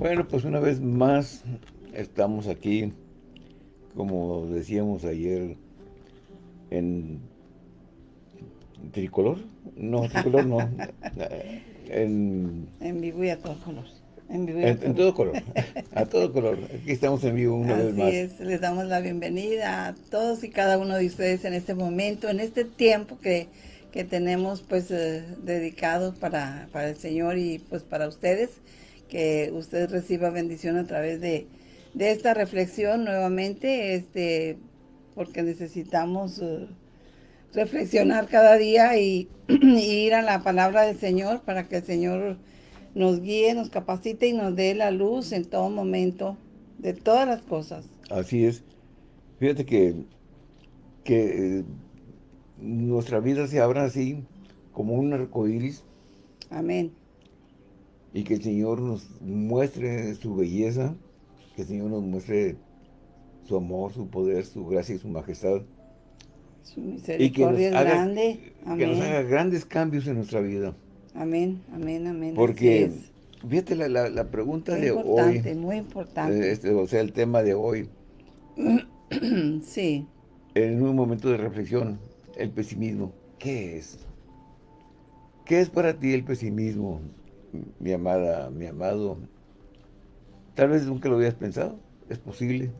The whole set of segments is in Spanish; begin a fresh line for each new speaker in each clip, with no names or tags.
Bueno, pues una vez más estamos aquí, como decíamos ayer, en tricolor. No, tricolor no.
en, en vivo y a todo color.
En, vivo en, todo color. A todo color. Aquí estamos en vivo una vez más. Así
es. Les damos la bienvenida a todos y cada uno de ustedes en este momento, en este tiempo que, que tenemos pues eh, dedicado para, para el Señor y pues para ustedes que usted reciba bendición a través de, esta reflexión nuevamente, este, porque necesitamos uh, reflexionar cada día y, ir a la palabra del Señor para que el Señor nos guíe, nos capacite y nos dé la luz en todo momento de todas las cosas.
Así es. Fíjate que, que eh, nuestra vida se abra así como un arcoíris.
Amén
y que el Señor nos muestre su belleza, que el Señor nos muestre su amor, su poder, su gracia y su majestad.
Su misericordia es grande.
Que nos haga grandes cambios en nuestra vida.
Amén, amén, amén.
Porque, fíjate la, la, pregunta de hoy. Muy
importante, muy importante.
Este, o sea, el tema de hoy.
sí.
En un momento de reflexión, el pesimismo. ¿Qué es? ¿Qué es para ti el pesimismo? Mi amada, mi amado, tal vez nunca lo habías pensado, es posible,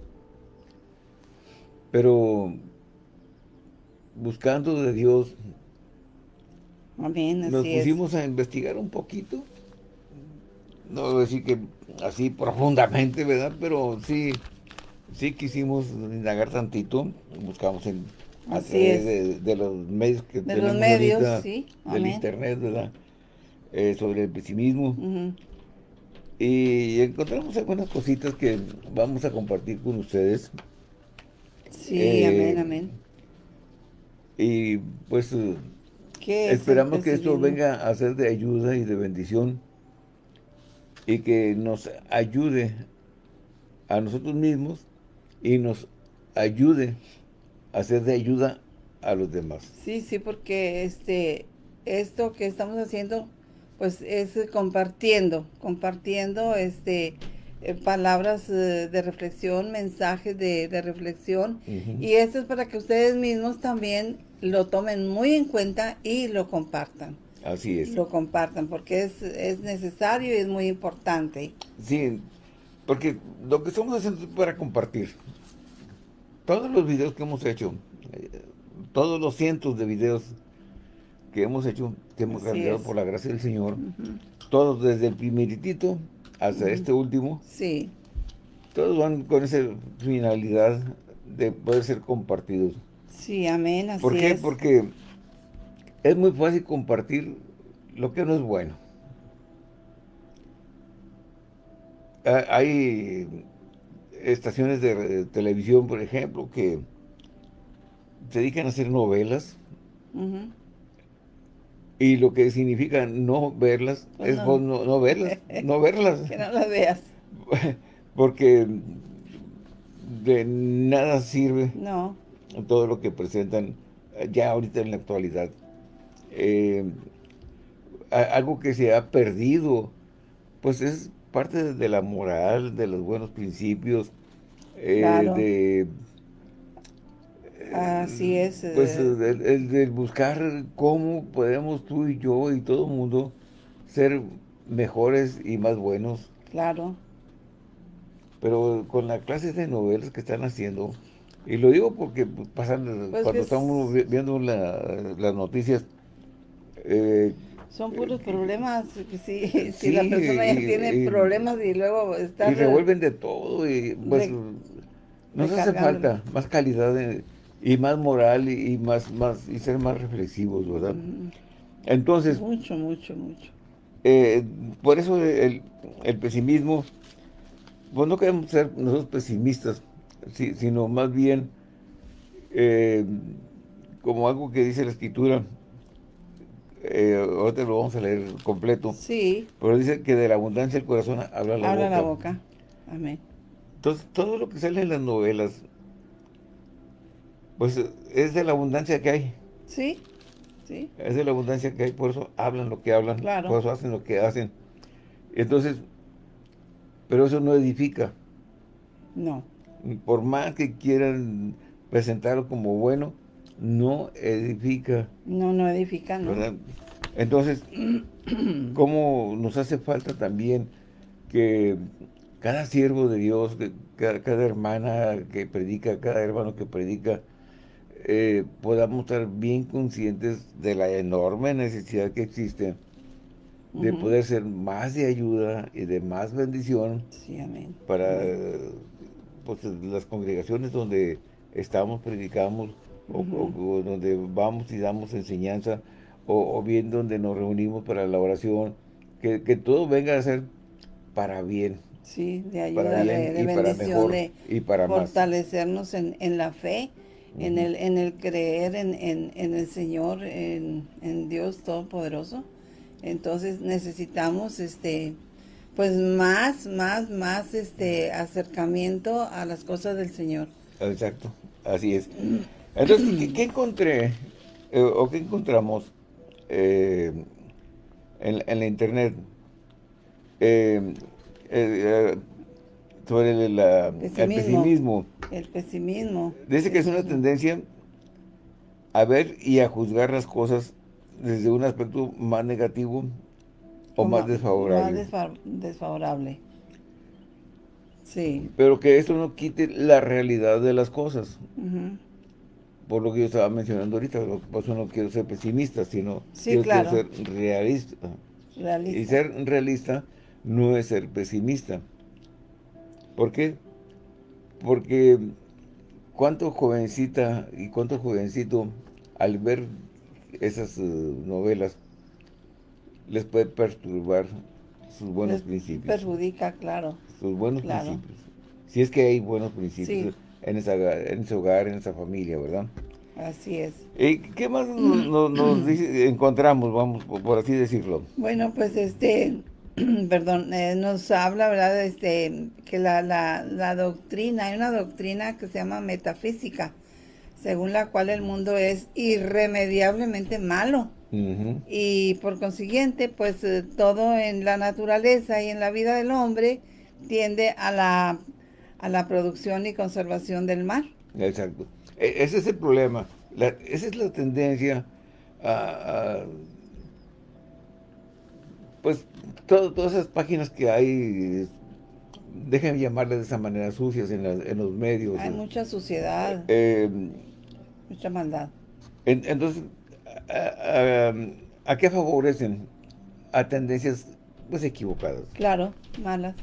pero buscando de Dios, nos pusimos a investigar un poquito, no voy a decir que así profundamente, ¿verdad? Pero sí, sí quisimos indagar tantito, buscamos en de, los medios que
de los medios, sí.
del internet, ¿verdad? Eh, sobre el pesimismo. Y encontramos algunas cositas que vamos a compartir con ustedes.
Sí, eh, amén, amén.
Y pues esperamos que esto venga a ser de ayuda y de bendición y que nos ayude a nosotros mismos y nos ayude a ser de ayuda a los demás.
Sí, sí, porque este esto que estamos haciendo pues es compartiendo, compartiendo este eh, palabras eh, de reflexión, mensajes de, reflexión. Y esto es para que ustedes mismos también lo tomen muy en cuenta y lo compartan.
Así es.
Lo compartan, porque es, es necesario y es muy importante.
Sí, porque lo que estamos haciendo es para compartir. Todos los videos que hemos hecho, eh, todos los cientos de videos que hemos hecho, que hemos realizado por la gracia del Señor, todos desde el primeritito hasta este último,
sí.
todos van con esa finalidad de poder ser compartidos.
Sí, amén, así
¿Por qué? Porque es muy fácil compartir lo que no es bueno. Hay estaciones de televisión, por ejemplo, que se dedican a hacer novelas, y lo que significa no verlas pues es no. no, verlas, no verlas.
que no las veas.
Porque de nada sirve
no.
todo lo que presentan ya ahorita en la actualidad. Eh, algo que se ha perdido, pues es parte de la moral, de los buenos principios, eh, de
Así es.
Pues eh. el, de buscar cómo podemos tú y yo y todo el mundo ser mejores y más buenos.
Claro.
Pero con la clase de novelas que están haciendo, y lo digo porque pasan, pues cuando estamos viendo las noticias,
eh, son puros problemas, si, si la persona ya tiene problemas y luego está...
Y revuelven de todo y pues nos hace falta más calidad de, y más moral y, más, más y ser más reflexivos, ¿verdad? Entonces...
Mucho, mucho, mucho.
Eh, por eso el, pesimismo, pues no queremos ser nosotros pesimistas, sino más bien eh, como algo que dice la Escritura, eh, ahorita lo vamos a leer completo.
Sí.
Pero dice que de la abundancia del corazón habla la boca.
Habla la boca. Amén.
Entonces, todo lo que sale en las novelas, pues es de la abundancia que hay.
Sí, sí.
Es de la abundancia que hay, por eso hablan lo que hablan, por eso hacen lo que hacen. Entonces, pero eso no edifica.
No.
Por más que quieran presentarlo como bueno, no edifica.
No, no edifica, ¿no?
Entonces, ¿cómo nos hace falta también que cada siervo de Dios, cada, hermana que predica, cada hermano que predica, eh, podamos estar bien conscientes de la enorme necesidad que existe de poder ser más de ayuda y de más bendición para pues, las congregaciones donde estamos, predicamos, o, donde vamos y damos enseñanza, o, bien donde nos reunimos para la oración, que, todo venga a ser para bien.
Sí, de ayuda, de, bendición, de y para fortalecernos en, en, la fe, en, el, en el creer en, en el Señor, en, Dios Todopoderoso. Entonces necesitamos este pues más, más, más este acercamiento a las cosas del Señor.
Exacto, así es. Entonces, ¿qué, encontré eh, o qué encontramos eh, en, la internet? Eh, sobre el, pesimismo.
El pesimismo.
Dice que es una tendencia a ver y a juzgar las cosas desde un aspecto más negativo o, más, desfavorable.
Más desfavorable. Sí.
Pero que esto no quite la realidad de las cosas. Por lo que yo estaba mencionando ahorita, por eso no quiero ser pesimista, sino quiero, ser realista. realista. Y ser realista no es ser pesimista. ¿Por qué? Porque cuánto jovencita y cuánto jovencito al ver esas eh, novelas les puede perturbar sus buenos principios.
Perjudica, claro.
Sus buenos principios. Si es que hay buenos principios en, esa, en ese hogar, en esa familia, ¿verdad?
Así es.
¿Y qué más nos, encontramos, vamos, por así decirlo?
Bueno, pues este, perdón, eh, nos habla, ¿verdad? Este, que la, la, la doctrina, hay una doctrina que se llama metafísica, según la cual el mundo es irremediablemente malo. Y por consiguiente, pues eh, todo en la naturaleza y en la vida del hombre tiende a la, a la producción y conservación del mar.
Exacto. E, ese es el problema. esa es la tendencia a, pues todas esas páginas que hay déjenme llamarle de esa manera sucias en, en los medios.
Hay mucha suciedad. Eh, Mucha maldad.
entonces, a, qué favorecen? A tendencias pues equivocadas.
Claro, malas.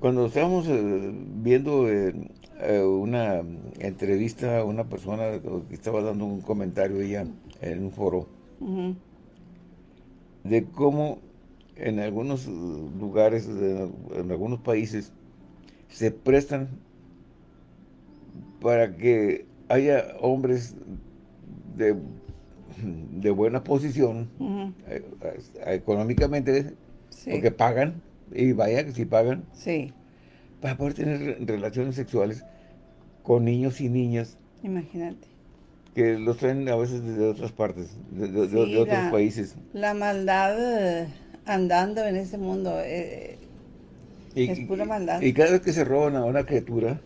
Cuando estábamos eh, viendo eh, eh, una entrevista a una persona que estaba dando un comentario ella en un foro, de cómo en algunos lugares, en algunos países, se prestan para que haya hombres de, de buena posición eh, eh, económicamente, porque pagan, y vaya que si pagan,
sí.
para poder tener relaciones sexuales con niños y niñas.
Imagínate.
Que los traen a veces de otras partes, de, otros países.
La maldad eh, andando en ese mundo es pura maldad.
Y cada vez que se roban a una criatura,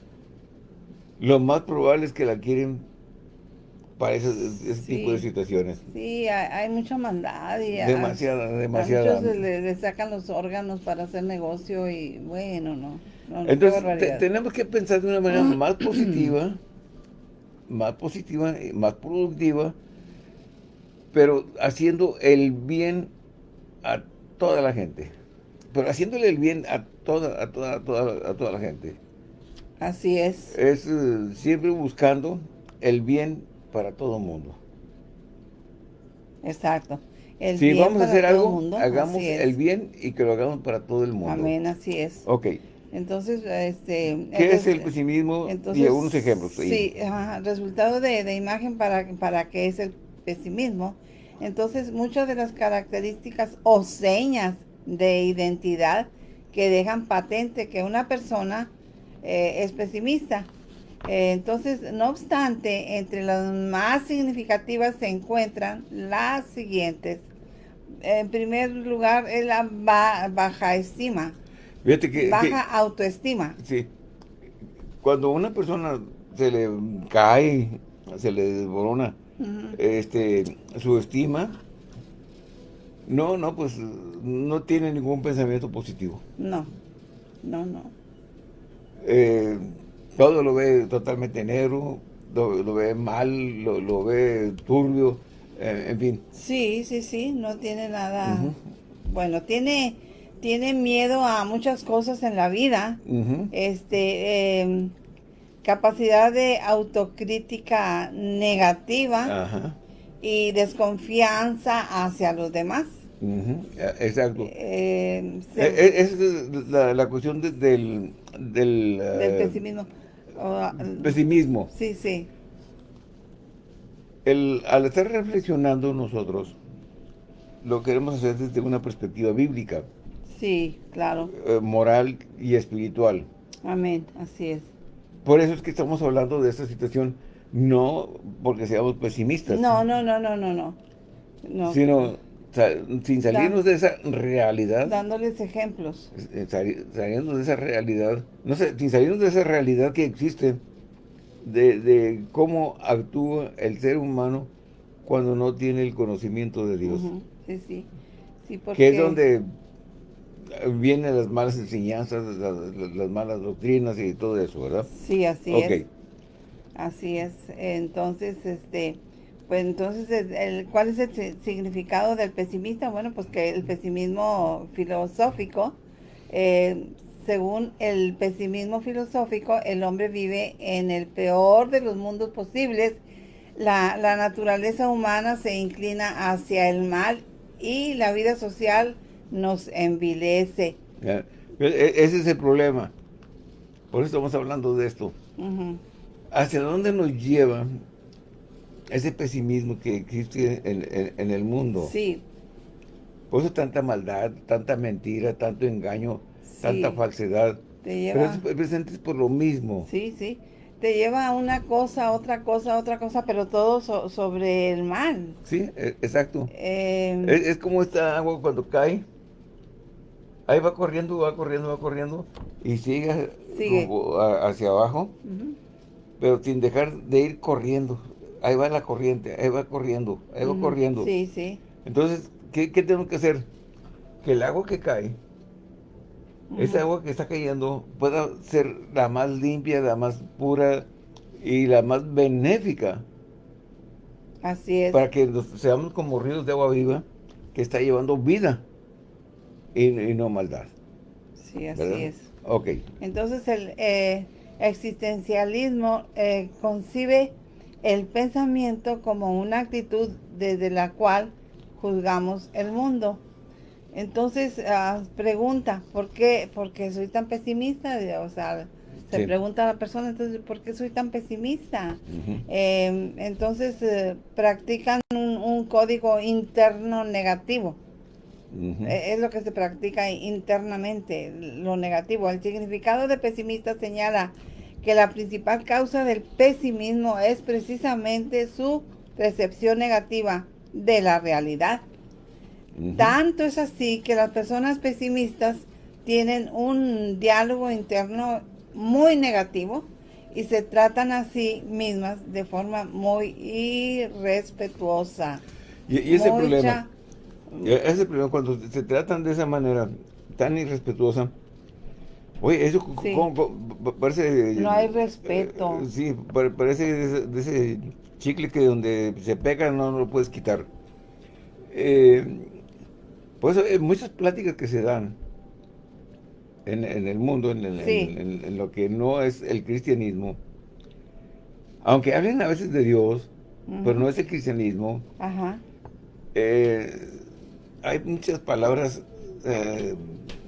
lo más probable es que la quieren para ese, tipo de situaciones.
Sí, hay, mucha maldad. Y
demasiada, demasiada.
A muchos le, sacan los órganos para hacer negocio y bueno, no.
Entonces, tenemos que pensar de una manera más positiva, más positiva, más productiva, pero haciendo el bien a toda la gente. Pero haciéndole el bien a toda, a toda, a toda, a toda la gente.
Así es.
Es eh, siempre buscando el bien para todo el mundo.
Exacto.
si vamos a hacer algo, hagamos el bien y que lo hagamos para todo el mundo.
Amén, así es.
Ok.
Entonces, este...
¿Qué es el pesimismo? y algunos ejemplos.
Sí, resultado de, de, imagen para, para qué es el pesimismo. Entonces, muchas de las características o señas de identidad que dejan patente que una persona eh, es pesimista. Eh, entonces, no obstante, entre las más significativas se encuentran las siguientes. En primer lugar, es la baja estima. Baja autoestima.
Sí. Cuando una persona se le cae, se le desborona este, su estima, no, no, pues no tiene ningún pensamiento positivo.
No, no, no.
Eh, todo lo ve totalmente negro, lo, ve mal, lo, ve turbio, eh, en fin.
Sí, sí, sí, no tiene nada... Bueno, tiene, tiene miedo a muchas cosas en la vida. Este... Em, capacidad de autocrítica negativa y desconfianza hacia los demás.
Exacto. Eh, eh, eh, esa es la, cuestión del, del,
del, pesimismo.
pesimismo.
Sí, sí.
El, al estar reflexionando nosotros, lo queremos hacer desde una perspectiva bíblica.
Sí, claro.
moral y espiritual.
Amén, así es.
Por eso es que estamos hablando de esta situación, no porque seamos pesimistas.
No, no, no, no, no, no.
Sino sin salirnos de esa realidad.
Dándoles ejemplos.
Eh, saliendo de esa realidad, no sé, sin salirnos de esa realidad que existe, de, cómo actúa el ser humano cuando no tiene el conocimiento de Dios.
Sí, sí. sí porque...
Que es donde vienen las malas enseñanzas, las, malas doctrinas y todo eso, ¿verdad?
Sí, así es. Así es. Entonces, este, pues entonces, el, ¿cuál es el significado del pesimista? Bueno, pues que el pesimismo filosófico, eh, según el pesimismo filosófico, el hombre vive en el peor de los mundos posibles. La, la naturaleza humana se inclina hacia el mal y la vida social nos envilece.
E, ese es el problema. Por eso estamos hablando de esto. ¿Hacia dónde nos lleva ese pesimismo que existe en, el mundo?
Sí.
Por eso tanta maldad, tanta mentira, tanto engaño, tanta falsedad. Te lleva... Pero es, por lo mismo.
Sí, sí. Te lleva a una cosa, otra cosa, otra cosa, pero todo sobre el mal.
Sí, e, exacto. Em, es, es, como esta agua cuando cae ahí va corriendo, va corriendo, va corriendo y sigue, hacia abajo, pero sin dejar de ir corriendo. Ahí va la corriente, ahí va corriendo, ahí va corriendo.
Sí, sí.
Entonces, ¿qué, tenemos que hacer? Que el agua que cae, esa agua que está cayendo, pueda ser la más limpia, la más pura y la más benéfica.
Así es.
Para que seamos como ríos de agua viva que está llevando vida y, no maldad.
Sí, así es.
Ok.
Entonces el eh, existencialismo eh, concibe el pensamiento como una actitud desde la cual juzgamos el mundo. Entonces, ah, pregunta, ¿por qué, ¿por qué soy tan pesimista? O sea, se pregunta a la persona, entonces, ¿por qué soy tan pesimista? Em, entonces, eh, practican un, código interno negativo. Eh, es lo que se practica internamente, lo negativo. El significado de pesimista señala que la principal causa del pesimismo es precisamente su percepción negativa de la realidad. Tanto es así que las personas pesimistas tienen un diálogo interno muy negativo y se tratan a sí mismas de forma muy irrespetuosa.
Y, ese problema es el problema, cuando se tratan de esa manera tan irrespetuosa, oye, eso parece...
No hay respeto.
Eh, sí, parece de ese, chicle que donde se pega no, lo puedes quitar. Eh, por eso hay muchas pláticas que se dan en, el mundo, en, lo que no es el cristianismo, aunque hablen a veces de Dios, pero no es el cristianismo,
Ajá.
Eh, hay muchas palabras eh,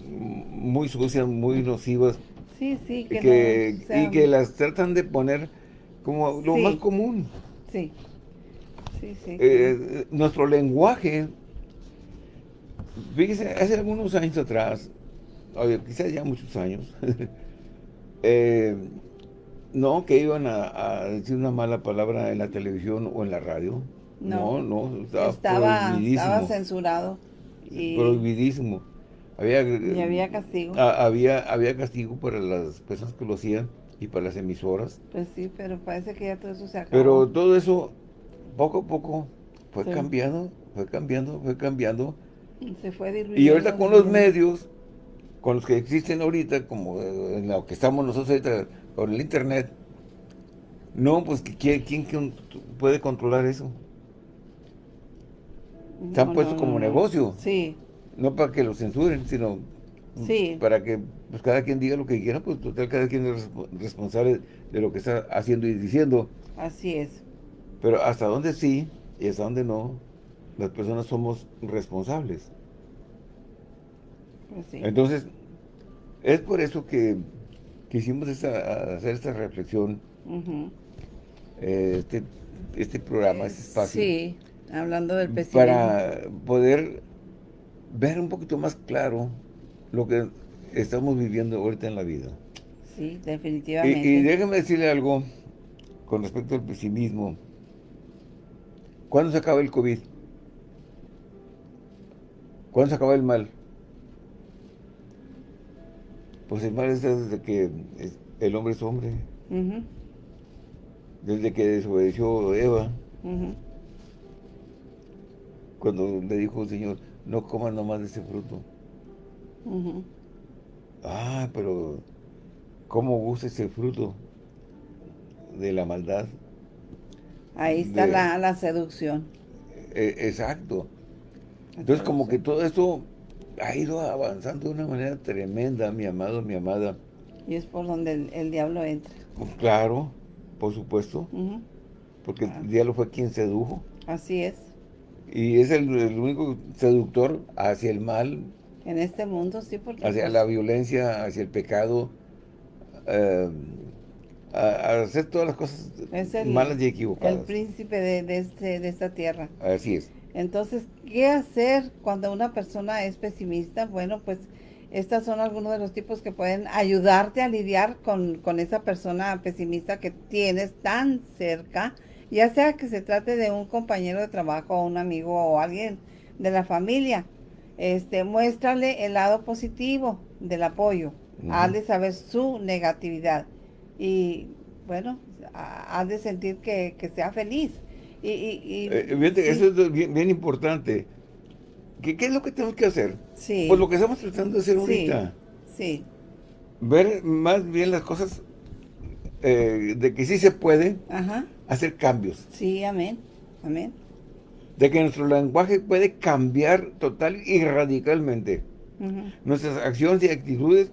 muy sucias, muy nocivas.
Sí, sí,
que, Y que las tratan de poner como lo más común.
Sí, sí, sí.
Eh, nuestro lenguaje, fíjese, hace algunos años atrás, quizás ya muchos años, eh, no que iban a, decir una mala palabra en la televisión o en la radio. No, no,
estaba, estaba censurado.
Prohibidísimo. Había,
y había castigo.
había, había castigo para las personas que lo hacían y para las emisoras.
Pues sí, pero parece que ya todo eso se acabó.
Pero todo eso, poco a poco, fue cambiando, fue cambiando, fue cambiando.
Se fue
Y ahorita con los medios, con los que existen ahorita, como en lo que estamos nosotros ahorita, con el internet, no, pues ¿quién, quién puede controlar eso? Se han puesto como negocio.
Sí.
No para que lo censuren, sino para que pues, cada quien diga lo que quiera, pues total, cada quien es responsable de lo que está haciendo y diciendo.
Así es.
Pero hasta dónde sí y hasta dónde no, las personas somos responsables. Pues Entonces, es por eso que quisimos hacer esta reflexión, eh, este, este programa, este espacio.
Sí, hablando del pesimismo.
Para poder ver un poquito más claro lo que estamos viviendo ahorita en la vida.
Sí, definitivamente.
Y, déjeme decirle algo con respecto al pesimismo. ¿Cuándo se acaba el COVID? ¿Cuándo se acaba el mal? Pues el mal es desde que el hombre es hombre. Desde que desobedeció Eva. Cuando le dijo el Señor, no coman nomás de ese fruto. Ah, pero ¿cómo gusta ese fruto de la maldad?
Ahí está la, seducción.
E, exacto. Entonces, como que todo esto ha ido avanzando de una manera tremenda, mi amado, mi amada.
Y es por donde el, diablo entra.
Pues claro, por supuesto. Porque el diablo fue quien sedujo.
Así es.
Y es el único seductor hacia el mal,
en este mundo, sí, porque...
Hacia pues la violencia, hacia el pecado, eh, a, hacer todas las cosas malas y equivocadas.
El príncipe de, este, de esta tierra.
Así es.
Entonces, ¿qué hacer cuando una persona es pesimista? Bueno, pues estas son algunos de los tipos que pueden ayudarte a lidiar con, con esa persona pesimista que tienes tan cerca, ya sea que se trate de un compañero de trabajo, o un amigo o alguien de la familia este, muéstrale el lado positivo del apoyo, hazle saber su negatividad y bueno, haz de sentir que, sea feliz. Y, y,
eh, Eso es bien, importante. ¿Qué, es lo que tenemos que hacer?
Sí.
Pues lo que estamos tratando de hacer ahorita.
Sí.
Ver más bien las cosas eh, de que sí se puede hacer cambios.
Sí, amén. Amén
de que nuestro lenguaje puede cambiar total y radicalmente. Nuestras acciones y actitudes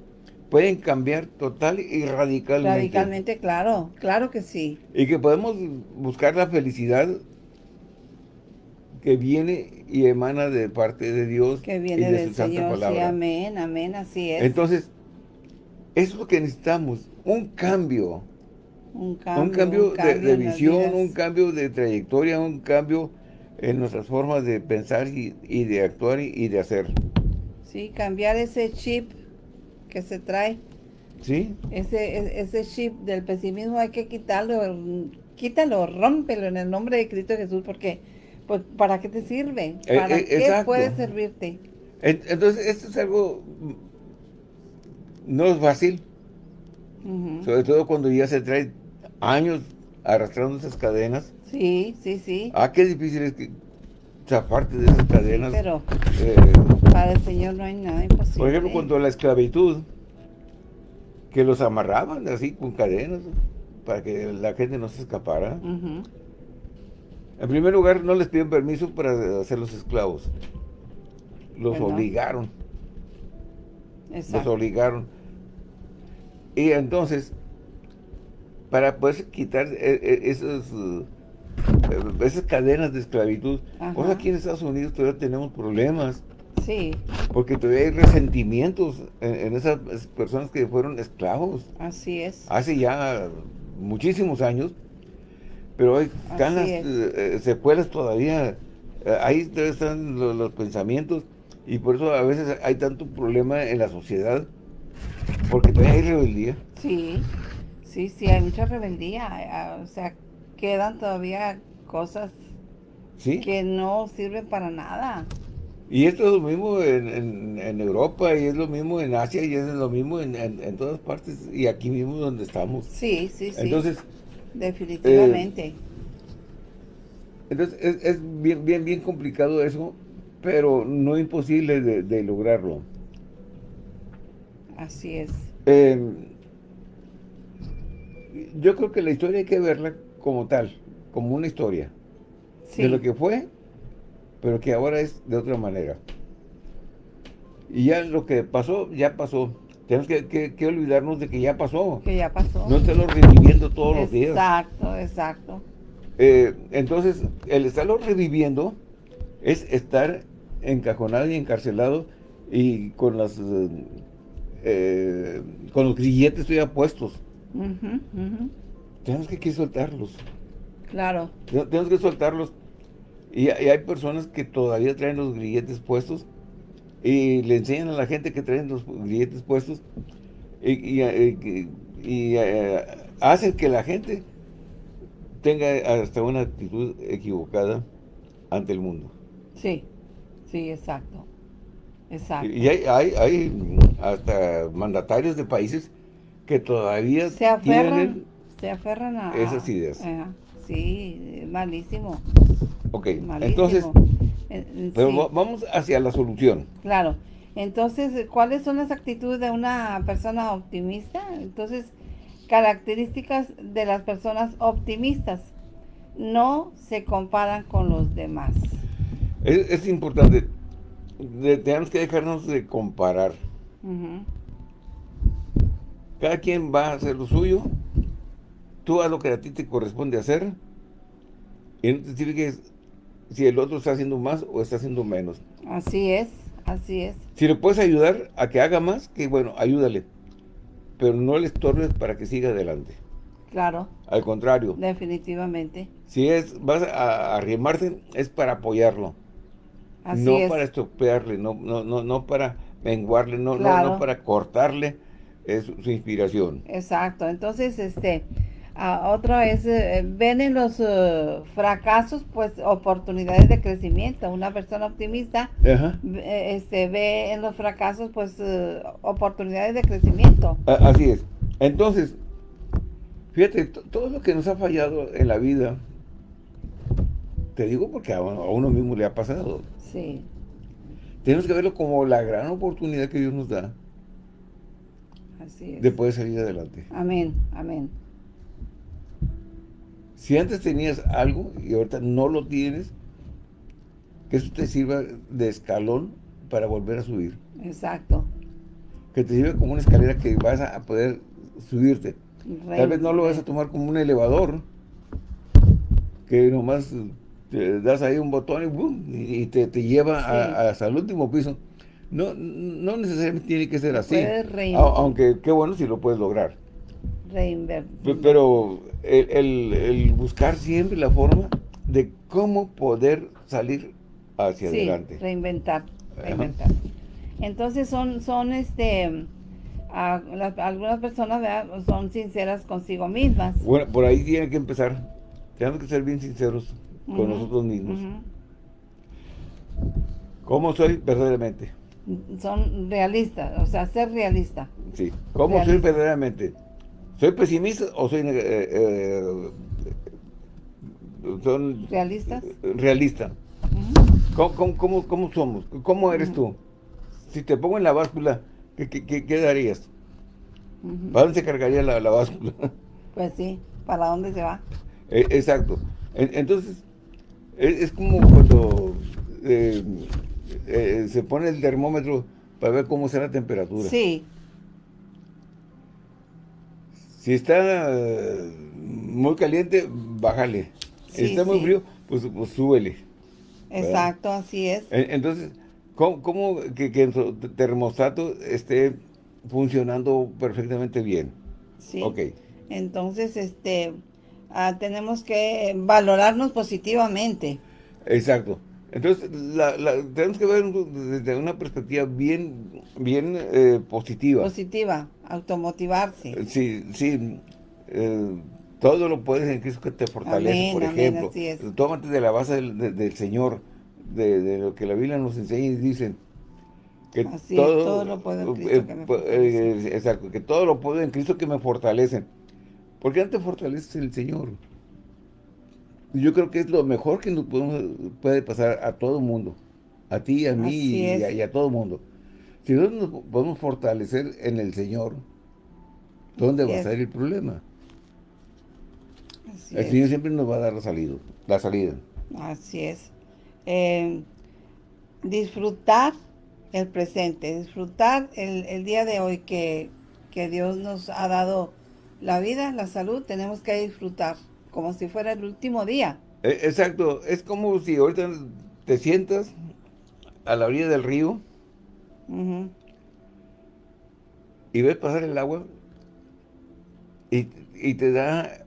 pueden cambiar total y radicalmente.
Radicalmente, claro, claro que sí.
Y que podemos buscar la felicidad que viene y emana de parte de Dios
que viene
y de
del su Señor, palabra. Sí, amén, amén, así es.
Entonces, eso es lo que necesitamos, un cambio.
Un cambio,
un cambio, de, visión, un cambio de trayectoria, un cambio en nuestras formas de pensar y, de actuar y, de hacer.
Sí, cambiar ese chip que se trae.
Sí.
Ese, ese chip del pesimismo hay que quitarlo, quítalo, rómpelo en el nombre de Cristo Jesús, porque pues, ¿para qué te sirve? Eh, ¿Para eh, qué puede servirte?
Entonces, esto es algo, no es fácil, sobre todo cuando ya se trae años arrastrando esas cadenas.
Sí, sí, sí.
Ah, qué difícil es que parte de esas cadenas.
Pero eh, para el Señor no hay nada imposible.
Por ejemplo, cuando la esclavitud, que los amarraban así con cadenas para que la gente no se escapara. En primer lugar, no les pidieron permiso para hacer los esclavos. Los obligaron. Los obligaron. Y entonces, para poder quitar eh, eh, esos esas cadenas de esclavitud. Ahora aquí en Estados Unidos todavía tenemos problemas.
Sí.
Porque todavía hay resentimientos en, esas personas que fueron esclavos.
Así es.
Hace ya muchísimos años. Pero hay eh, secuelas todavía. Eh, ahí están los, pensamientos. Y por eso a veces hay tanto problema en la sociedad. Porque todavía hay rebeldía.
Sí, sí, sí, hay mucha rebeldía. O sea, quedan todavía cosas que no sirven para nada.
Y esto es lo mismo en, en, Europa, y es lo mismo en Asia, y es lo mismo en, en, todas partes, y aquí mismo donde estamos.
Sí, sí, sí.
Entonces...
Definitivamente.
Eh, entonces, es, es, bien, bien, bien complicado eso, pero no imposible de, de lograrlo.
Así es.
Em, yo creo que la historia hay que verla como tal, como una historia. De lo que fue, pero que ahora es de otra manera. Y ya lo que pasó, ya pasó. Tenemos que, olvidarnos de que ya pasó.
Que ya pasó.
No estarlo reviviendo todos los días.
Exacto, exacto.
Eh, entonces, el estarlo reviviendo es estar encajonado y encarcelado y con las eh, con los grilletes todavía puestos. Tenemos que, que, soltarlos.
Claro.
Tenemos que soltarlos. Y, hay personas que todavía traen los grilletes puestos y le enseñan a la gente que traen los grilletes puestos y, eh, hacen que la gente tenga hasta una actitud equivocada ante el mundo.
Sí, sí, exacto. Exacto.
Y hay, hay, hasta mandatarios de países que todavía
se aferran, se aferran a
esas ideas.
sí, malísimo.
Ok, entonces, eh, pero vamos hacia la solución.
Claro. Entonces, ¿cuáles son las actitudes de una persona optimista? Entonces, características de las personas optimistas. No se comparan con los demás.
Es, importante. tenemos que dejarnos de comparar. Cada quien va a hacer lo suyo. Tú haz lo que a ti te corresponde hacer. Y no te sirve si el otro está haciendo más o está haciendo menos.
Así es, así es.
Si le puedes ayudar a que haga más, que bueno, ayúdale pero no le estorbes para que siga adelante.
Claro.
Al contrario.
Definitivamente.
Si es vas a arrimarse, es para apoyarlo. Así no para estropearle, no, no, no, no para menguarle, no, no, no, para cortarle es su inspiración.
Exacto. Entonces, este, otra es, eh, ven en los eh, fracasos, pues, oportunidades de crecimiento. Una persona optimista eh, este, ve en los fracasos, pues, oportunidades de crecimiento.
Así es. Entonces, fíjate, todo lo que nos ha fallado en la vida, te digo porque a uno, mismo le ha pasado.
Sí.
Tenemos que verlo como la gran oportunidad que Dios nos da.
Así es.
De poder salir adelante.
Amén, amén.
Si antes tenías algo y ahorita no lo tienes, que eso te sirva de escalón para volver a subir.
Exacto.
Que te sirva como una escalera que vas a poder subirte. Tal vez no lo vas a tomar como un elevador, que nomás te das ahí un botón y, y te, lleva hasta el último piso. No, no necesariamente tiene que ser así. Aunque qué bueno si lo puedes lograr.
Reinvertir.
Pero el, buscar siempre la forma de cómo poder salir hacia sí, adelante.
reinventar, reinventar. Entonces son, son este, algunas personas son sinceras consigo mismas.
Bueno, por ahí tiene que empezar. Tenemos que ser bien sinceros con nosotros mismos. ¿Cómo soy verdaderamente?
Son realistas, o sea, ser realista.
Sí, ¿cómo soy verdaderamente? ¿Soy pesimista o soy... Eh, eh,
son ¿Realistas?
Realista. ¿Cómo, somos? ¿Cómo eres tú? Si te pongo en la báscula, ¿qué, qué, darías? ¿Para dónde se cargaría la, báscula?
Pues sí, ¿para dónde se va?
Eh, exacto. Entonces, es, como cuando se pone el termómetro para ver cómo será la temperatura.
Sí.
Si está eh, muy caliente, bájale. si está muy frío, pues, pues súbele.
Exacto, así es.
Entonces, ¿cómo, que, el termostato esté funcionando perfectamente bien?
Sí. Ok. Entonces, este, ah, tenemos que valorarnos positivamente.
Exacto. Entonces, tenemos que ver desde una perspectiva bien, bien eh, positiva.
Positiva, automotivarse.
Sí, sí. Eh, todo lo puedes en Cristo que te fortalece, por ejemplo. Amén, así es. Tómate de la base del, Señor. de, lo que la Biblia nos enseña y dicen que todo, lo puedo en Cristo que me eh, fortalece. exacto, que todo lo puedo en Cristo que me fortalece. ¿Por qué no te fortalece el Señor? Yo creo que es lo mejor que nos puede pasar a todo el mundo. A ti, a mí y a, todo el mundo. Si nosotros nos podemos fortalecer en el Señor, ¿dónde va a estar el problema? el Señor siempre nos va a dar la salida. La salida.
Así es. Eh, disfrutar el presente, disfrutar el, día de hoy que, que Dios nos ha dado la vida, la salud, tenemos que disfrutar como si fuera el último día.
E, exacto, es como si ahorita te sientas a la orilla del río y ves pasar el agua y, te da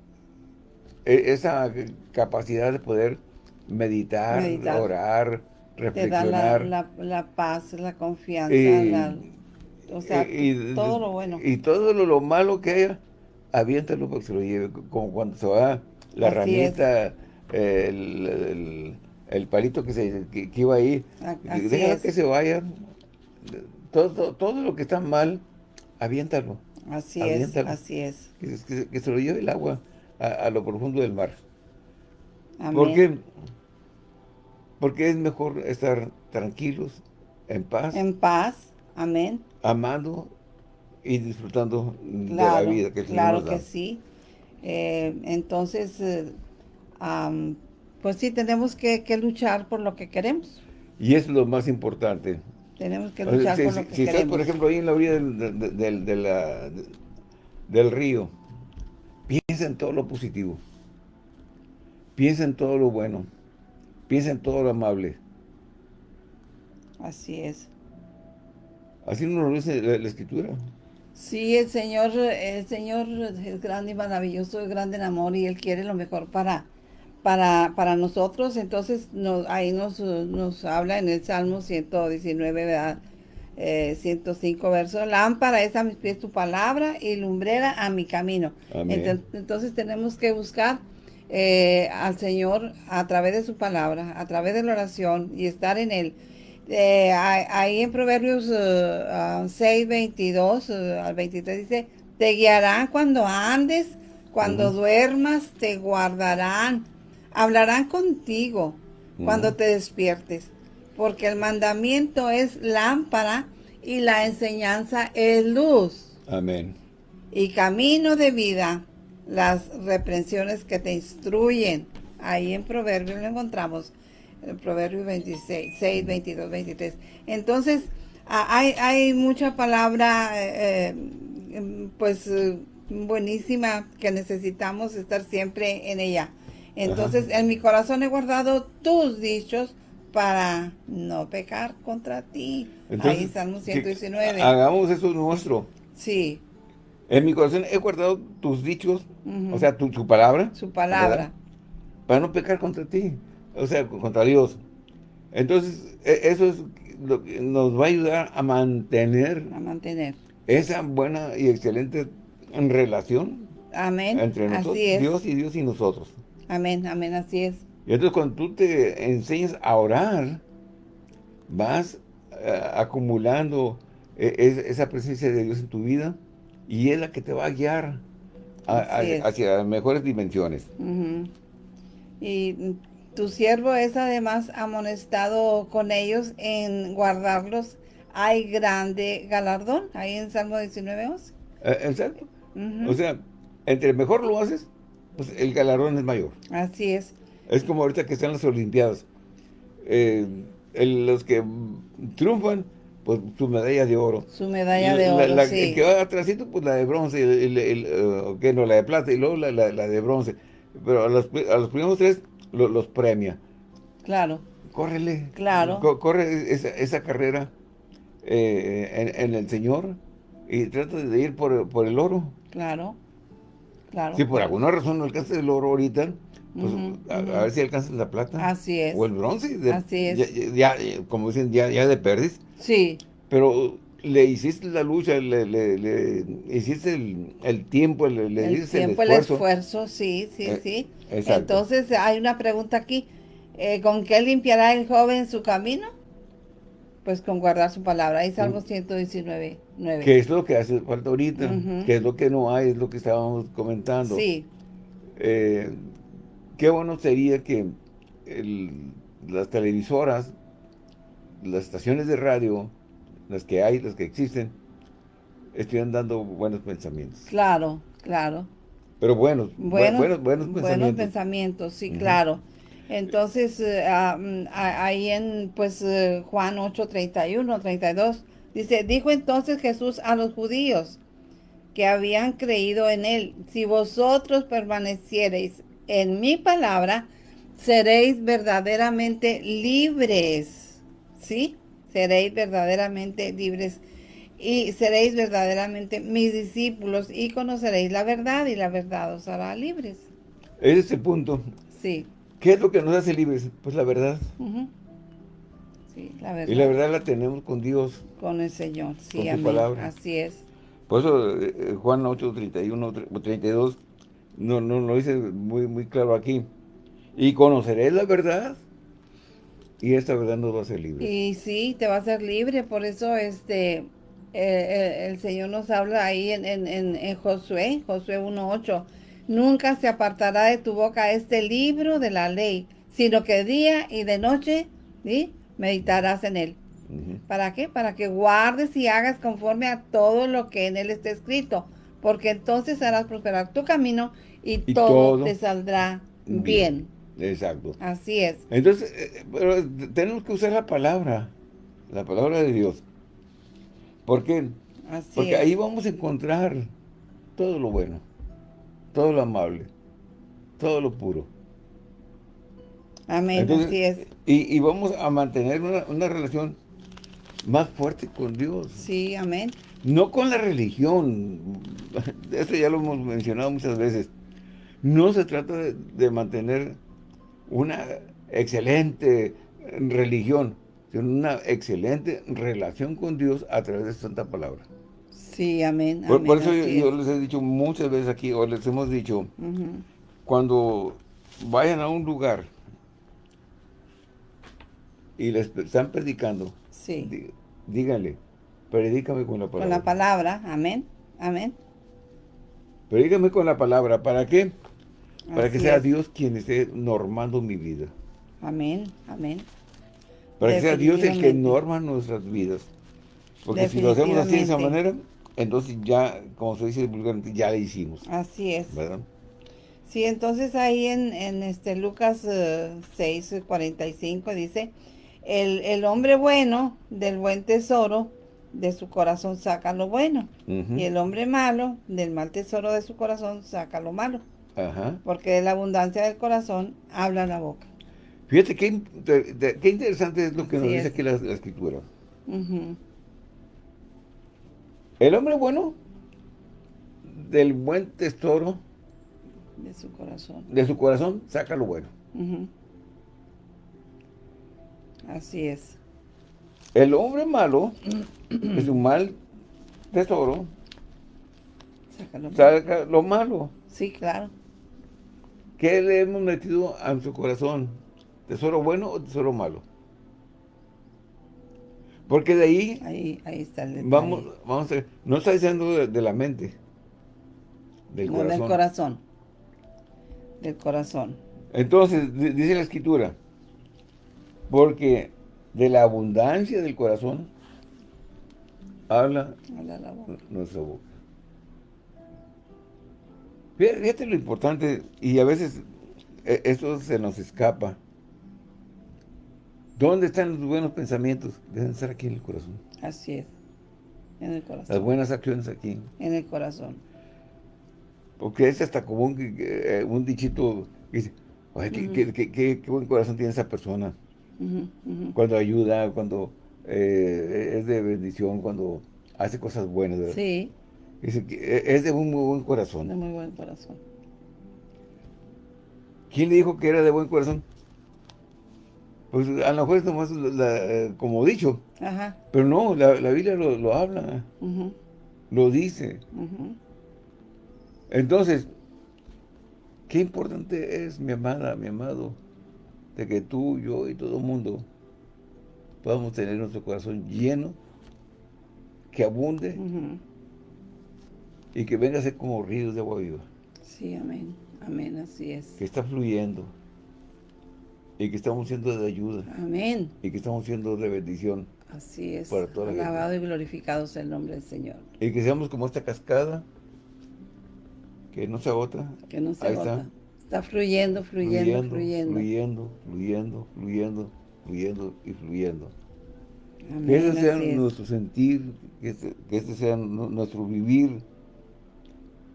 e, esa capacidad de poder meditar, orar, reflexionar.
Te da la, paz, la confianza, o sea, todo lo bueno.
Y todo lo, malo que haya, aviéntalo para que se lo lleve, como cuando se va la ramita, el, el, palito que, se, que, iba ahí, déjalo que se vaya, todo, todo, lo que está mal, aviéntalo.
Así es, así es.
Que, se lo lleve el agua a, lo profundo del mar. Amén. Porque es mejor estar tranquilos, en paz.
En paz, amén.
Amando y disfrutando de la vida que el
Señor nos da. Claro que sí. Eh, entonces, eh, pues sí, tenemos que, luchar por lo que queremos.
Y es lo más importante.
Tenemos que luchar por lo que queremos. Si estás,
por ejemplo, ahí en la orilla del, del río, piensa en todo lo positivo. Piensa en todo lo bueno. Piensa en todo lo amable.
Así es.
Así nos lo dice la, la Escritura.
Sí, el Señor, el Señor es grande y maravilloso, es grande en amor y Él quiere lo mejor para, para, para nosotros. Entonces nos, ahí nos, nos habla en el Salmo 119, ¿verdad? 105 eh, versos. Lámpara es a mis pies tu palabra y lumbrera a mi camino. Entonces, tenemos que buscar eh, al Señor a través de su palabra, a través de la oración y estar en Él. Eh, ahí en Proverbios 6, 22 al 23 dice, te guiarán cuando andes, cuando duermas, te guardarán, hablarán contigo cuando te despiertes, porque el mandamiento es lámpara y la enseñanza es luz.
Amén.
Y camino de vida, las reprensiones que te instruyen. Ahí en Proverbios lo encontramos el Proverbio 26, 6, 22, 23. Entonces, hay, hay mucha palabra, eh, eh, pues, eh, buenísima que necesitamos estar siempre en ella. Entonces, en mi corazón he guardado tus dichos para no pecar contra ti. Ahí Salmo 119.
Hagamos eso nuestro.
Sí.
En mi corazón he guardado tus dichos, o sea, tu, su palabra.
Su palabra.
Para no pecar contra ti o sea, contra Dios. Entonces, e, eso es lo que nos va a ayudar a mantener,
a mantener
esa buena y excelente relación
amén.
entre nosotros, Dios y Dios y nosotros.
Amén, amén, así es.
Y entonces cuando tú te enseñas a orar, vas eh, acumulando e, esa presencia de Dios en tu vida y es la que te va a guiar hacia mejores dimensiones.
Y tu siervo es además amonestado con ellos en guardarlos. Hay grande galardón, ahí en Salmo 19, 11.
Eh, exacto. O sea, entre mejor lo haces, pues el galardón es mayor.
Así es.
Es como ahorita que están las Olimpiadas. Eh, los que triunfan, pues su medalla de oro.
Su medalla de oro,
la, sí. que va atrásito, pues la de bronce, el, eh, no, la de plata y luego la, de bronce. Pero a los, a los primeros tres los premia.
Claro.
Córrele.
Claro.
corre esa, carrera eh, en, el Señor y trata de ir por, por el oro.
Claro. Claro.
Si por alguna razón no alcanzas el oro ahorita, pues a, ver si alcanzas la plata.
Así es.
O el bronce.
Así es.
Ya, como dicen, ya, ya de perdis.
Sí.
Pero le hiciste la lucha, le, le, hiciste el, tiempo, le, le
el
hiciste
tiempo, el esfuerzo. sí, sí, eh, sí. Entonces hay una pregunta aquí. Eh, ¿Con qué limpiará el joven su camino? Pues con guardar su palabra. Ahí Salmo 119, 9.
¿Qué es lo que hace falta ahorita? ¿Qué es lo que no hay? Es lo que estábamos comentando.
Sí.
Eh, qué bueno sería que las televisoras, las estaciones de radio, las que hay, las que existen, estuvieran dando buenos pensamientos.
Claro, claro.
Pero buenos, buenos, buenos,
pensamientos. Buenos pensamientos, sí, claro. Entonces, eh, ahí en pues eh, Juan 8, 31, 32, dice, dijo entonces Jesús a los judíos que habían creído en él, si vosotros permaneciereis en mi palabra, seréis verdaderamente libres, ¿sí? Seréis verdaderamente libres y seréis verdaderamente mis discípulos y conoceréis la verdad y la verdad os hará libres.
Ese es el punto.
Sí.
¿Qué es lo que nos hace libres? Pues la verdad.
Sí, la verdad.
Y la verdad la tenemos con Dios.
Con el Señor, sí, con su palabra. Así es.
Por eso eh, Juan 8, 31, 32 no, no lo dice muy, muy claro aquí. Y conoceréis la verdad y esta verdad nos va a hacer libre.
Y sí, te va a hacer libre, por eso este el, Señor nos habla ahí en, en, en, Josué, Josué 1.8. Nunca se apartará de tu boca este libro de la ley, sino que día y de noche meditarás en él. ¿Para qué? Para que guardes y hagas conforme a todo lo que en él está escrito, porque entonces harás prosperar tu camino y, todo, te saldrá bien.
Exacto.
Así es.
Entonces, eh, pero tenemos que usar la palabra, la palabra de Dios. ¿Por qué? Porque ahí vamos a encontrar todo lo bueno, todo lo amable, todo lo puro.
Amén, así es.
Y, vamos a mantener una, relación más fuerte con Dios.
Sí, amén.
No con la religión, eso ya lo hemos mencionado muchas veces. No se trata de mantener una excelente religión, una excelente relación con Dios a través de Santa Palabra.
Sí, amén.
Por, eso yo, les he dicho muchas veces aquí, o les hemos dicho, cuando vayan a un lugar y les están predicando,
sí.
díganle, predícame con la palabra.
Con la palabra, amén, amén.
Predícame con la palabra, ¿para qué? Para que sea Dios quien esté normando mi vida.
Amén, amén.
Para que sea Dios el que norma nuestras vidas. Porque si lo hacemos así de esa manera, entonces ya, como se dice vulgarmente, ya le hicimos.
Así es. ¿Verdad? Sí, entonces ahí en, este Lucas 6, eh, 45 dice, el, el, hombre bueno del buen tesoro de su corazón saca lo bueno, y el hombre malo del mal tesoro de su corazón saca lo malo. Ajá. Porque de la abundancia del corazón habla la boca.
Fíjate qué, interesante es lo que nos dice aquí la, escritura. El hombre bueno, del buen tesoro,
de su corazón,
de su corazón saca lo bueno.
Así es.
El hombre malo, de su mal tesoro, saca lo, saca lo malo.
Sí, claro.
¿Qué le hemos metido a su corazón? ¿Tesoro bueno o tesoro malo? Porque de ahí...
Ahí, ahí está el
Vamos, vamos a no está diciendo de, la mente,
del corazón. del corazón. Del corazón.
Entonces, dice la escritura, porque de la abundancia del corazón habla,
habla boca.
nuestra boca. Fíjate lo importante, y a veces e, esto se nos escapa. ¿Dónde están los buenos pensamientos? Deben estar aquí en el corazón.
Así es, en el corazón.
Las buenas acciones aquí.
En el corazón.
Porque es hasta como un, eh, dichito que dice, qué, buen corazón tiene esa persona. Cuando ayuda, cuando eh, es de bendición, cuando hace cosas buenas. ¿verdad?
Sí.
E, es de un muy buen corazón.
De muy buen corazón.
¿Quién le dijo que era de buen corazón? Pues a lo mejor es nomás como dicho. Ajá. Pero no, la, Biblia lo, habla. Lo dice. Entonces, qué importante es, mi amada, mi amado, de que tú, yo y todo el mundo podamos tener nuestro corazón lleno, que abunde y que venga a ser como ríos de agua viva.
Sí, amén. Amén, así es.
Que está fluyendo y que estamos siendo de ayuda.
Amén.
Y que estamos siendo de bendición.
Así es. Para toda Alabado y glorificado sea el nombre del Señor.
Y que seamos como esta cascada que no se agota.
Que no se agota. Está. fluyendo, fluyendo, fluyendo.
Fluyendo, fluyendo, fluyendo, fluyendo y fluyendo. que ese sea nuestro sentir, que este, que este, sea nuestro vivir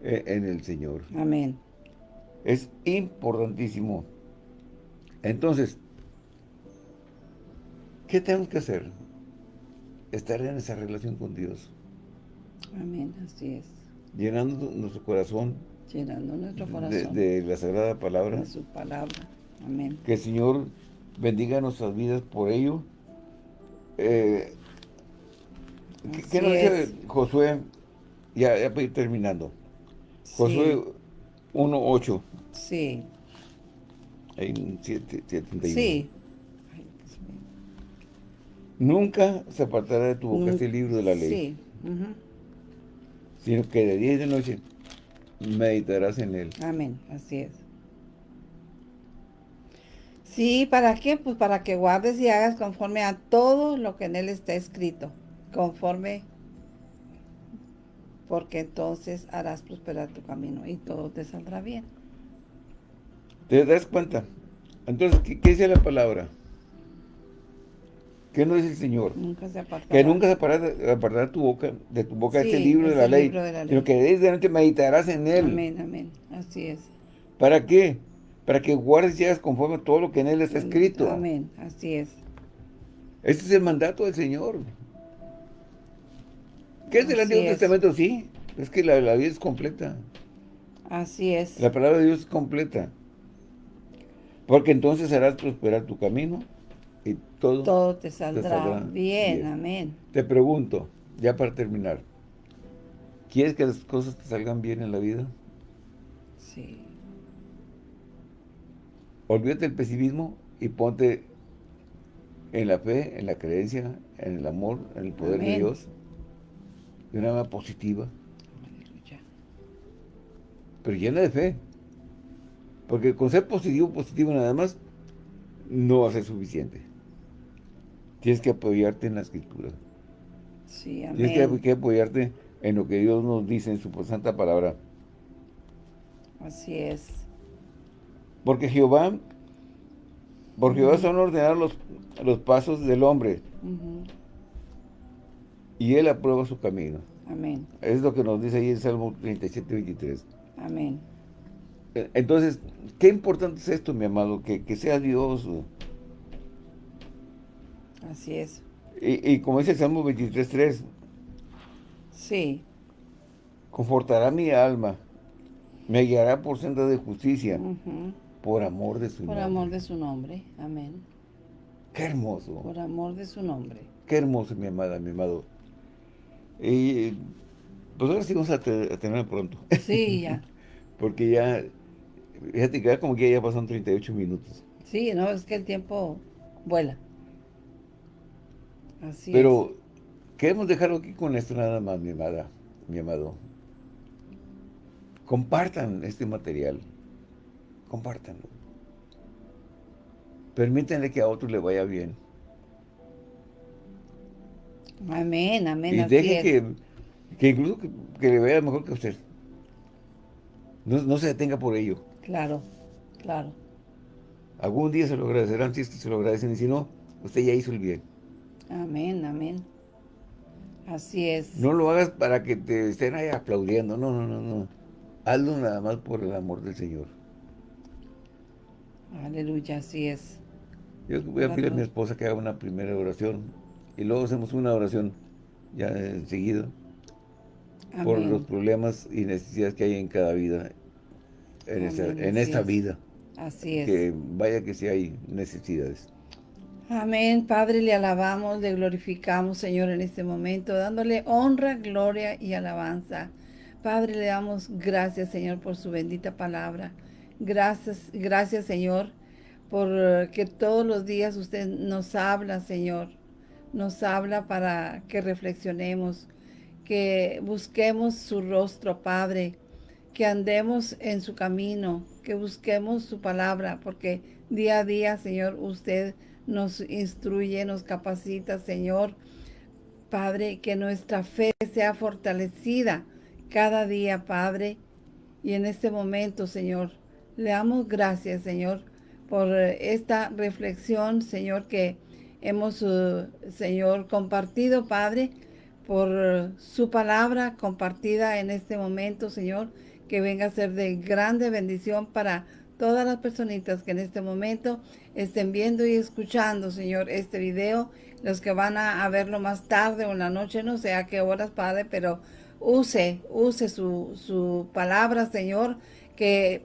en el Señor.
Amén.
Es importantísimo. Entonces, ¿qué tenemos que hacer? Estar en esa relación con Dios.
Amén, así es.
Llenando nuestro corazón.
Llenando nuestro corazón.
De, la Sagrada Palabra.
De su palabra. Amén.
Que el Señor bendiga nuestras vidas por ello. Eh, ¿Qué, nos dice Josué? Ya, ya para ir terminando. Josué 1.8.
Sí.
En 71. Sí. Nunca se apartará de tu boca este libro de la ley. Sí. Sino que de día y de noche meditarás en él.
Amén, así es. Sí, ¿para qué? Pues para que guardes y hagas conforme a todo lo que en él está escrito. Conforme porque entonces harás prosperar tu camino y todo te saldrá bien.
¿Te das cuenta? Entonces, ¿qué, dice la palabra? ¿Qué no dice el Señor?
Nunca se apartará.
Que nunca se apartará, tu boca, de tu boca este libro, de la, ley, sino que desde meditarás en él.
Amén, amén. Así es.
¿Para qué? Para que guardes y hagas conforme a todo lo que en él está escrito.
Amén, así es.
Este es el mandato del Señor. ¿Qué es el Antiguo Testamento? Sí, es que la, vida es completa.
Así es.
La palabra de Dios es completa. Porque entonces harás prosperar tu camino y todo,
todo te saldrá, bien, amén.
Te pregunto, ya para terminar, ¿quieres que las cosas te salgan bien en la vida?
Sí.
Olvídate del pesimismo y ponte en la fe, en la creencia, en el amor, en el poder de Dios de una manera positiva. Pero llena de fe. Porque con ser positivo, positivo nada más, no va a ser suficiente. Tienes que apoyarte en la escritura.
Sí, amén.
Tienes que, apoyarte en lo que Dios nos dice en su santa palabra.
Así es.
Porque Jehová, porque Jehová son ordenar los, los pasos del hombre y Él aprueba su camino.
Amén.
Es lo que nos dice ahí en Salmo 37, 23.
Amén.
E, entonces, qué importante es esto, mi amado, que, sea Dios.
Así es.
Y, como dice el Salmo 23, 3.
Sí.
Confortará mi alma, me guiará por senda de justicia, por amor de su
nombre. Por amor de su nombre, amén.
Qué hermoso.
Por amor de su nombre.
Qué hermoso, mi amada, mi amado. Y pues ahora sí vamos a, tener pronto.
Sí, ya.
Porque ya, fíjate que ya como que ya pasan 38 minutos.
Sí, no, es que el tiempo vuela. Así
Pero queremos dejarlo aquí con esto nada más, mi amada, mi amado. Compartan este material. Compártanlo. Permítanle que a otro le vaya bien.
Amén, amén.
Y deje que, que, incluso que, le vaya mejor que usted. No, se detenga por ello.
Claro, claro.
Algún día se lo agradecerán si es que se lo agradecen y si no, usted ya hizo el bien.
Amén, amén. Así es.
No lo hagas para que te estén ahí aplaudiendo. No, no, no, no. Hazlo nada más por el amor del Señor.
Aleluya, así es.
Yo voy a pedir a mi esposa que haga una primera oración y luego hacemos una oración ya enseguida por los problemas y necesidades que hay en cada vida, en, esta, vida.
Así es.
Que vaya que sí hay necesidades.
Amén, Padre, le alabamos, le glorificamos, Señor, en este momento, dándole honra, gloria y alabanza. Padre, le damos gracias, Señor, por su bendita palabra. Gracias, gracias, Señor, por que todos los días usted nos habla, Señor. Nos habla para que reflexionemos, que busquemos su rostro, Padre, que andemos en su camino, que busquemos su palabra, porque día a día, Señor, usted nos instruye, nos capacita, Señor. Padre, que nuestra fe sea fortalecida cada día, Padre. Y en este momento, Señor, le damos gracias, Señor, por esta reflexión, Señor, que hemos, uh, Señor, compartido, Padre, por su palabra compartida en este momento, Señor, que venga a ser de grande bendición para todas las personitas que en este momento estén viendo y escuchando, Señor, este video, los que van a, verlo más tarde o en la noche, no sé a qué horas, Padre, pero use, use su, su palabra, Señor, que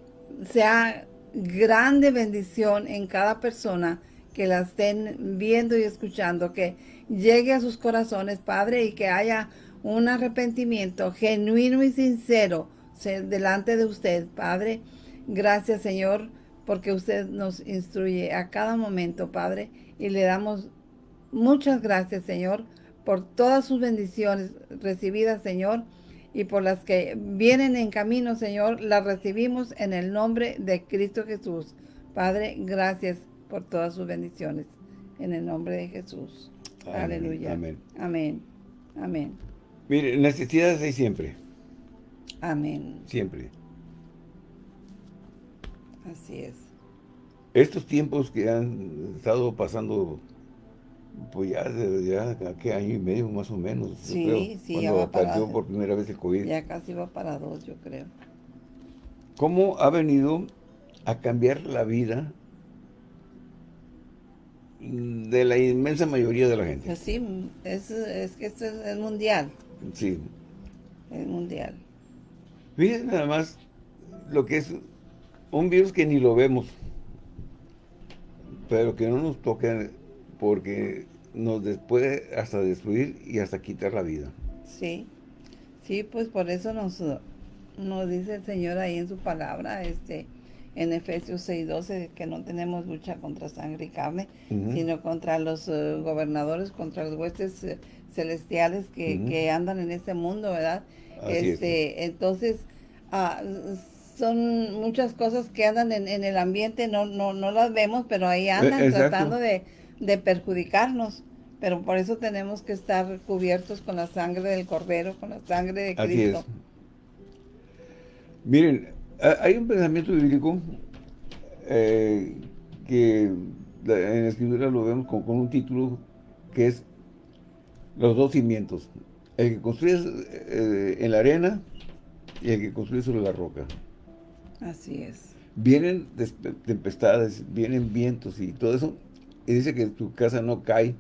sea grande bendición en cada persona que la estén viendo y escuchando, que llegue a sus corazones, Padre, y que haya un arrepentimiento genuino y sincero delante de usted, Padre. Gracias, Señor, porque usted nos instruye a cada momento, Padre, y le damos muchas gracias, Señor, por todas sus bendiciones recibidas, Señor, y por las que vienen en camino, Señor, las recibimos en el nombre de Cristo Jesús. Padre, gracias por todas sus bendiciones. En el nombre de Jesús. Aleluya. Amén. Amén. Amén.
Mire, necesidades hay siempre.
Amén.
Siempre.
Así es.
Estos tiempos que han estado pasando, pues ya, ya ¿qué año y medio más o menos?
Sí, sí,
ya va para, por primera vez el COVID.
Ya casi va para dos, yo creo.
¿Cómo ha venido a cambiar la vida de la inmensa mayoría de la gente?
Pues sí, es, es que esto es, mundial.
Sí.
Es mundial.
Fíjense nada más lo que es un virus que ni lo vemos, pero que no nos toca porque nos puede hasta destruir y hasta quitar la vida.
Sí, sí, pues por eso nos, nos dice el Señor ahí en su palabra, este en Efesios 6.12, que no tenemos lucha contra sangre y carne, sino contra los eh, gobernadores, contra los huestes eh, celestiales que, andan en este mundo, ¿verdad? este, Entonces, ah, son muchas cosas que andan en, el ambiente, no, no, no las vemos, pero ahí andan eh, tratando de, perjudicarnos. Pero por eso tenemos que estar cubiertos con la sangre del Cordero, con la sangre de Cristo.
Miren, hay un pensamiento bíblico eh, que en la escritura lo vemos con, un título que es los dos cimientos. El que construye eh, en la arena y el que construye sobre la roca.
Así es.
Vienen tempestades, vienen vientos y todo eso, y dice que tu casa no cae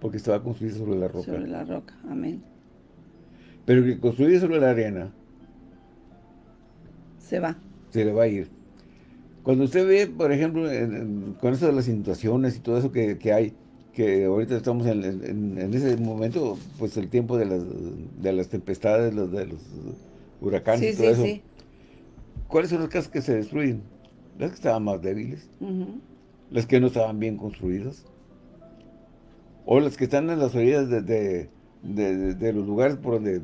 porque estaba construida sobre la roca.
Sobre la roca, amén.
Pero que construye sobre la arena,
se va.
Se le va a ir. Cuando usted ve, por ejemplo, con eso de las inundaciones y todo eso que, hay, que ahorita estamos en, ese momento, pues el tiempo de las, de las tempestades, los, de los huracanes y todo eso. Sí. ¿Cuáles son las casas que se destruyen? Las que estaban más débiles. Las que no estaban bien construidas. O las que están en las orillas de, los lugares por donde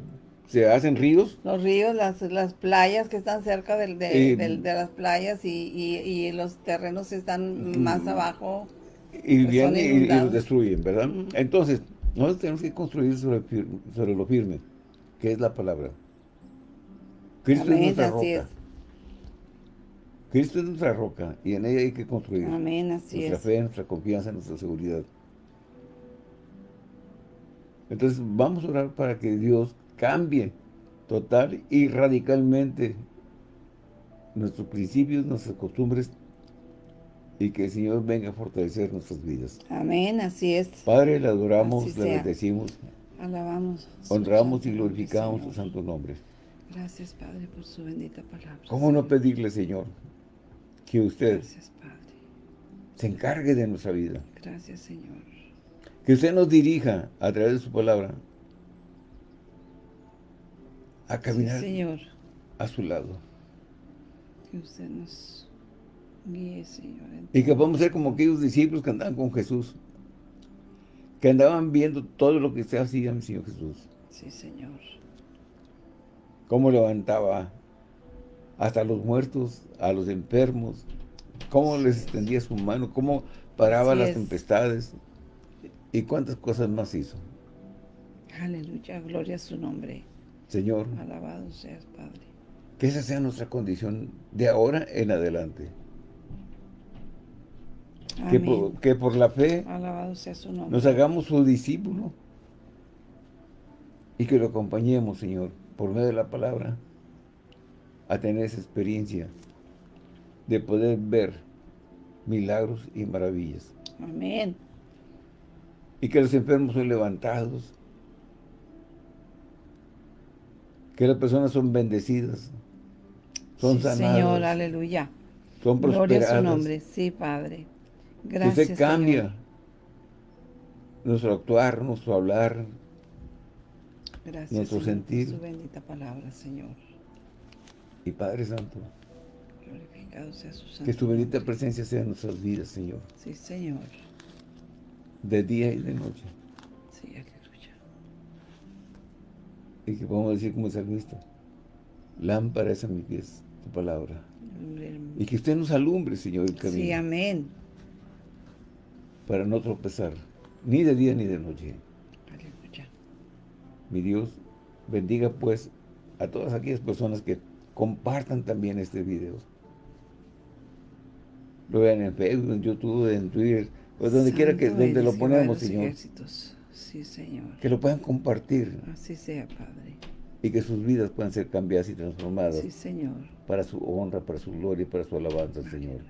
se hacen ríos.
Los ríos, las, las playas que están cerca de, de, las playas y, los terrenos están más abajo.
Y pues vienen y, los destruyen, ¿verdad? Entonces, nosotros tenemos que construir sobre, sobre, lo firme, que es la palabra. Cristo es nuestra roca. Cristo es nuestra roca y en ella hay que construir.
Amén, así
nuestra fe, nuestra confianza, nuestra seguridad. Entonces vamos a orar para que Dios cambie total y radicalmente nuestros principios, nuestras costumbres y que el Señor venga a fortalecer nuestras vidas.
Amén, así es.
Padre, le adoramos, le bendecimos.
Alabamos.
Honramos y glorificamos su santo nombre.
Gracias, Padre, por su bendita palabra.
¿Cómo no pedirle, Señor, que usted se encargue de nuestra vida.
Gracias, Señor.
Que usted nos dirija a través de su palabra a caminar
señor.
a su lado.
Que usted nos
y que podamos ser como aquellos discípulos que andaban con Jesús. Que andaban viendo todo lo que se hacía mi Señor Jesús.
Sí, Señor.
Cómo levantaba hasta los muertos, a los enfermos, cómo les extendía su mano, cómo paraba las tempestades y cuántas cosas más hizo.
Aleluya, gloria a su nombre.
Señor.
Alabado seas, Padre.
Que esa sea nuestra condición de ahora en adelante. Que por, que por, la fe
Alabado sea su nombre.
nos hagamos su discípulo y que lo acompañemos, Señor, por medio de la palabra, a tener esa experiencia de poder ver milagros y maravillas.
Amén.
Y que los enfermos son levantados, que las personas son bendecidas, son sanadas.
Señor, aleluya.
Son prosperadas. Gloria a
su nombre, sí, Padre. Gracias,
usted cambia nuestro actuar, nuestro hablar,
Gracias,
nuestro sentir.
su bendita palabra, Señor.
Y Padre Santo,
glorificado sea su santo
que tu bendita presencia sea en nuestras vidas, Señor.
Sí, Señor.
De día y de noche.
Sí, aleluya.
Y que podamos decir como el salmista, lámpara es a mis pies tu palabra. Y que usted nos alumbre, Señor, el camino.
Sí, amén.
Para no tropezar, ni de día ni de noche.
Aleluya.
Mi Dios, bendiga pues a todas aquellas personas que compartan también este video. Lo vean en Facebook, en YouTube, en Twitter, pues donde quiera que donde lo ponemos, Señor.
Sí, Señor.
Que lo puedan compartir.
Así sea, Padre.
Y que sus vidas puedan ser cambiadas y transformadas.
Sí, Señor.
Para su honra, para su gloria y para su alabanza, Señor.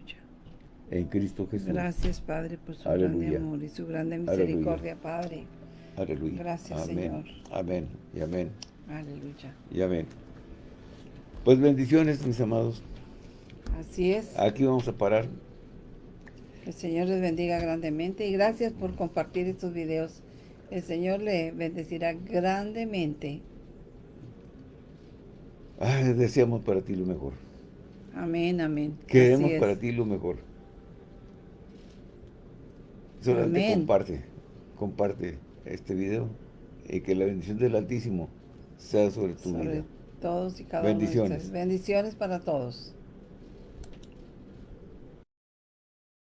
En Cristo Jesús.
Gracias, Padre, por su grande amor y su grande misericordia, Padre.
Aleluya.
Gracias,
amén.
Señor.
Amén y amén.
Aleluya.
Y amén. Pues bendiciones, mis amados.
Así es.
Aquí vamos a parar.
Que el Señor les bendiga grandemente y gracias por compartir estos videos. El Señor le bendecirá grandemente.
Ay, deseamos para ti lo mejor.
Amén, amén.
Queremos para ti lo mejor. Solamente comparte, comparte este video y que la bendición del Altísimo sea sobre tu vida.
todos y cada
Bendiciones.
uno de ustedes. Bendiciones para todos.